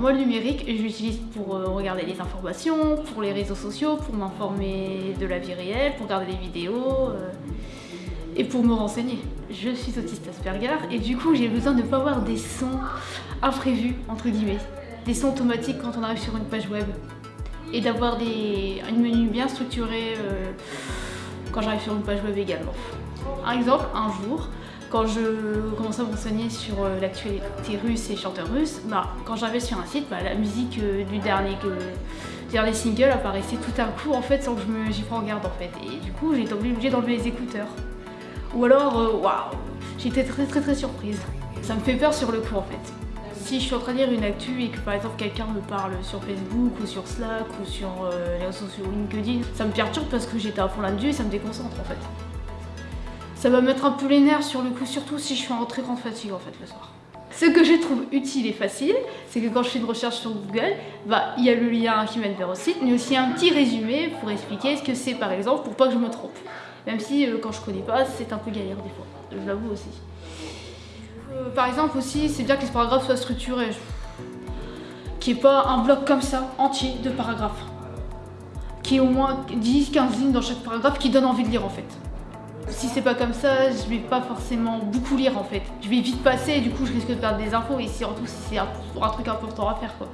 Moi le numérique, je l'utilise pour euh, regarder les informations, pour les réseaux sociaux, pour m'informer de la vie réelle, pour regarder les vidéos euh, et pour me renseigner. Je suis autiste Asperger et du coup j'ai besoin de ne pas avoir des sons imprévus, entre guillemets. Des sons automatiques quand on arrive sur une page web. Et d'avoir des un menu bien structuré euh, quand j'arrive sur une page web également. Un exemple, un jour, quand je commençais à m'enseigner sur euh, l'actualité russe et chanteurs russes, bah, quand j'arrivais sur un site, bah, la musique euh, du dernier, dernier single apparaissait tout un coup en fait sans que j'y prenne garde en fait. Et du coup été obligée d'enlever les écouteurs. Ou alors, euh, waouh, j'étais très très très surprise. Ça me fait peur sur le coup en fait. Si je suis en train de lire une actu et que par exemple quelqu'un me parle sur Facebook ou sur Slack ou sur les réseaux sociaux LinkedIn, ça me perturbe parce que j'étais à fond là-dessus et ça me déconcentre en fait ça va mettre un peu les nerfs sur le coup, surtout si je suis en très grande fatigue en fait le soir. Ce que je trouve utile et facile, c'est que quand je fais une recherche sur Google, bah, il y a le lien qui mène vers le site, mais aussi un petit résumé pour expliquer ce que c'est par exemple, pour pas que je me trompe. Même si euh, quand je connais pas, c'est un peu galère des fois, je l'avoue aussi. Euh, par exemple aussi, c'est bien que les paragraphes soient structurés. Qu'il n'y ait pas un bloc comme ça, entier, de paragraphes. Qu'il y ait au moins 10-15 lignes dans chaque paragraphe qui donne envie de lire en fait. Si c'est pas comme ça, je vais pas forcément beaucoup lire en fait. Je vais vite passer et du coup je risque de perdre des infos et surtout si c'est un, truc important à faire quoi.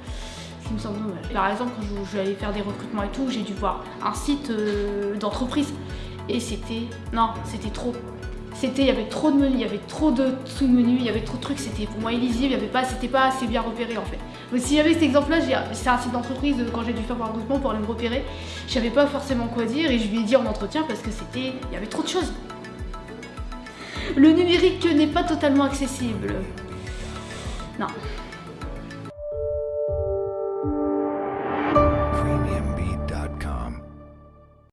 Ce qui me semble dommage. Par exemple quand je, vais aller faire des recrutements et tout, j'ai dû voir un site euh, d'entreprise et c'était... non, c'était trop. C'était, il y avait trop de menus, il y avait trop de sous-menus, il y avait trop de trucs, c'était pour moi illisible, il y avait pas, c'était pas assez bien repéré en fait. Donc si j'avais cet exemple-là, c'est un site d'entreprise euh, quand j'ai dû faire mon recrutement pour aller me repérer, je savais pas forcément quoi dire et je lui ai dit en entretien parce que c'était, il y avait trop de choses. Le numérique n'est pas totalement accessible. Non.